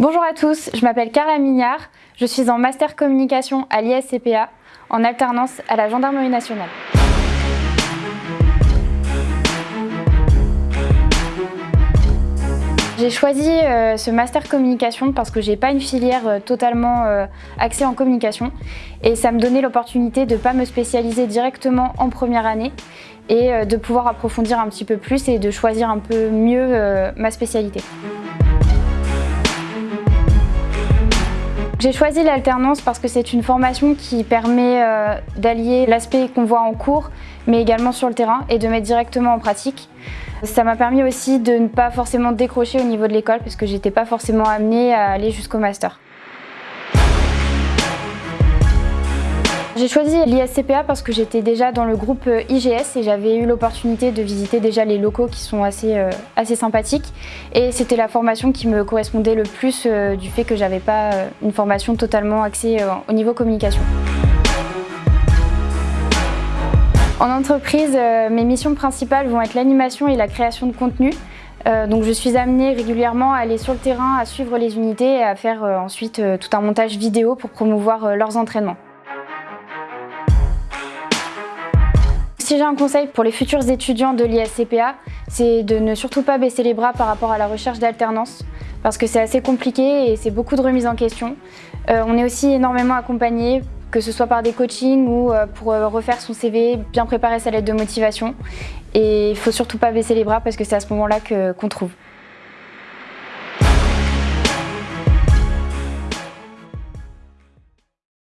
Bonjour à tous, je m'appelle Carla Mignard, je suis en Master Communication à l'ISCPA, en alternance à la Gendarmerie nationale. J'ai choisi euh, ce master communication parce que j'ai pas une filière euh, totalement euh, axée en communication et ça me donnait l'opportunité de ne pas me spécialiser directement en première année et de pouvoir approfondir un petit peu plus et de choisir un peu mieux ma spécialité. J'ai choisi l'alternance parce que c'est une formation qui permet euh, d'allier l'aspect qu'on voit en cours, mais également sur le terrain, et de mettre directement en pratique. Ça m'a permis aussi de ne pas forcément décrocher au niveau de l'école, parce que j'étais pas forcément amenée à aller jusqu'au master. J'ai choisi l'ISCPA parce que j'étais déjà dans le groupe euh, IGS et j'avais eu l'opportunité de visiter déjà les locaux qui sont assez, euh, assez sympathiques et c'était la formation qui me correspondait le plus euh, du fait que j'avais pas une formation totalement axée au niveau communication. En entreprise, mes missions principales vont être l'animation et la création de contenu. donc je suis amenée régulièrement à aller sur le terrain, à suivre les unités et à faire ensuite tout un montage vidéo pour promouvoir leurs entraînements. Si j'ai un conseil pour les futurs étudiants de l'ISCPA, c'est de ne surtout pas baisser les bras par rapport à la recherche d'alternance parce que c'est assez compliqué et c'est beaucoup de remises en question. Euh, on est aussi énormément accompagné, que ce soit par des coachings ou euh, pour euh, refaire son CV, bien préparer sa lettre de motivation. Et il ne faut surtout pas baisser les bras parce que c'est à ce moment-là qu'on trouve.